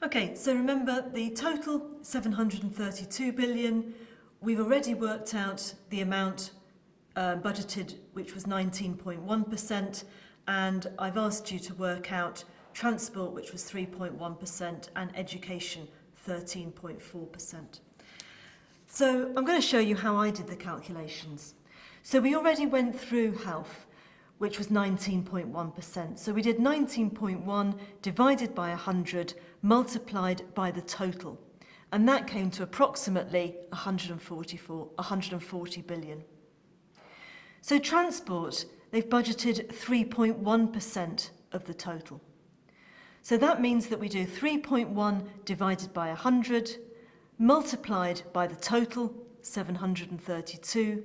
Okay, so remember the total 732 billion. We've already worked out the amount uh, budgeted, which was 19.1%, and I've asked you to work out transport, which was 3.1%, and education, 13.4%. So I'm going to show you how I did the calculations. So we already went through health, which was 19.1%. So we did 19.1 divided by 100 multiplied by the total. And that came to approximately 144, 140 billion. So transport, they've budgeted 3.1% of the total. So that means that we do 3.1 divided by 100, multiplied by the total, 732,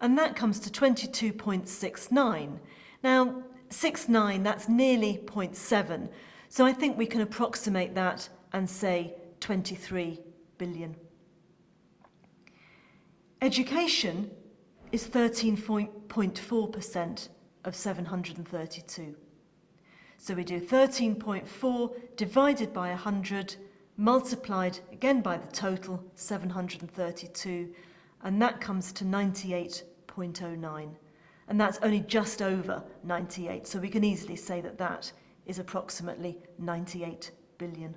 and that comes to 22.69. Now, 69, that's nearly 0.7, so I think we can approximate that and say 23 billion. Education is 13.4% of 732. So we do 13.4 divided by 100, multiplied again by the total, 732, and that comes to 98.09. And that's only just over 98, so we can easily say that that is approximately 98 billion.